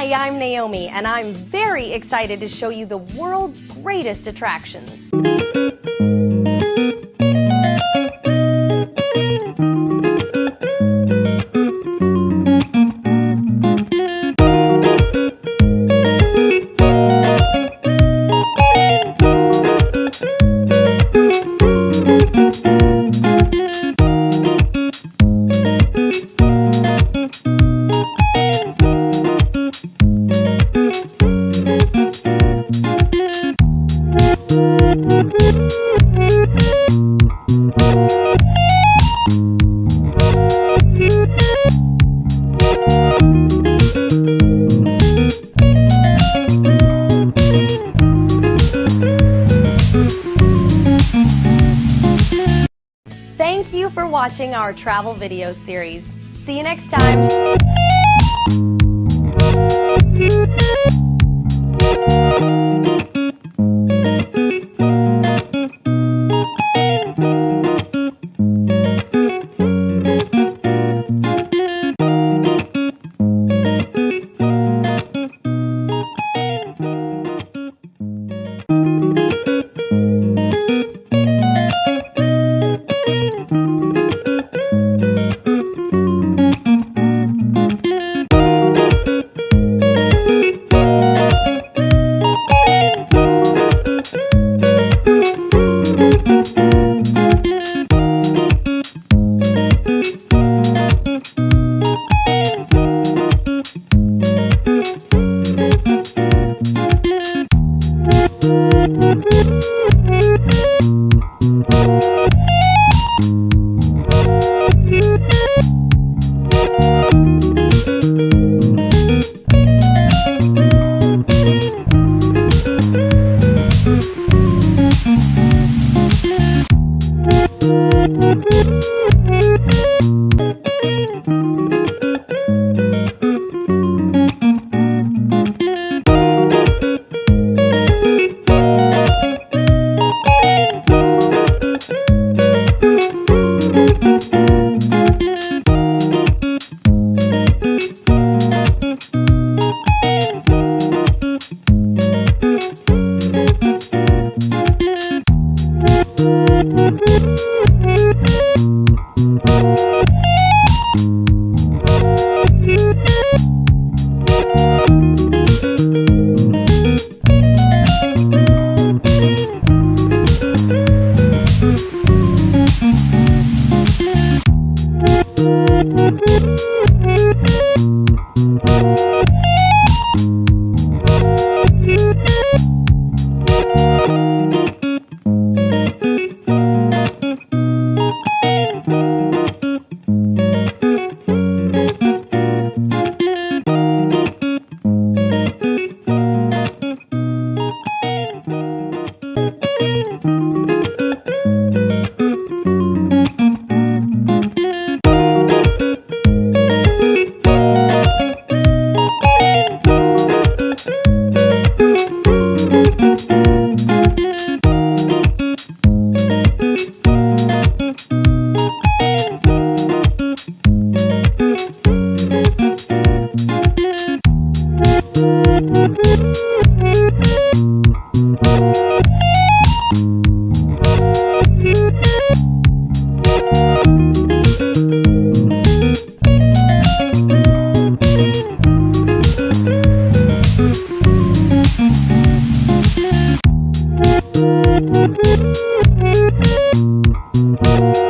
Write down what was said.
Hi, I'm Naomi, and I'm very excited to show you the world's greatest attractions. For watching our travel video series. See you next time. Thank you.